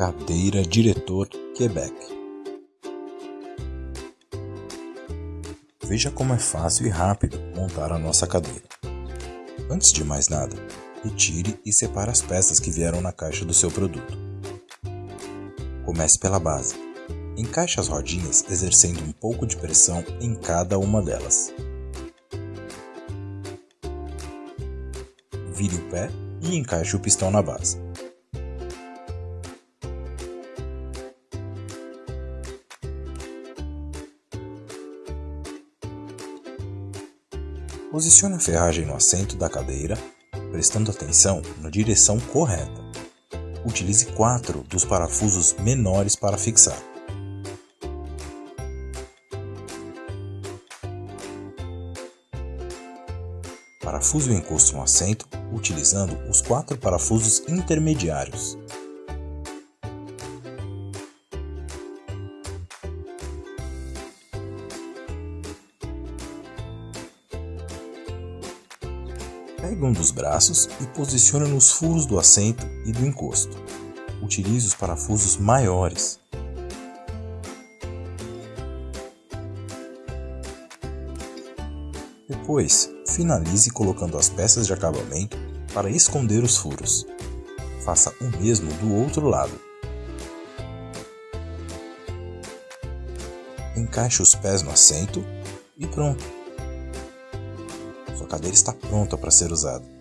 Cadeira Diretor Quebec. Veja como é fácil e rápido montar a nossa cadeira. Antes de mais nada, retire e separe as peças que vieram na caixa do seu produto. Comece pela base. Encaixe as rodinhas exercendo um pouco de pressão em cada uma delas. Vire o pé e encaixe o pistão na base. Posicione a ferragem no assento da cadeira, prestando atenção na direção correta. Utilize quatro dos parafusos menores para fixar. Parafuse o encosto no assento utilizando os quatro parafusos intermediários. Pegue um dos braços e posicione nos furos do assento e do encosto. Utilize os parafusos maiores. Depois, finalize colocando as peças de acabamento para esconder os furos. Faça o mesmo do outro lado. Encaixe os pés no assento e pronto! Sua cadeira está pronta para ser usada.